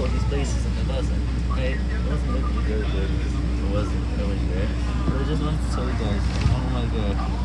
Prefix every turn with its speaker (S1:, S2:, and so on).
S1: all these places and it wasn't. Right? It wasn't looking good, but It wasn't really good. But I just want to tell you guys.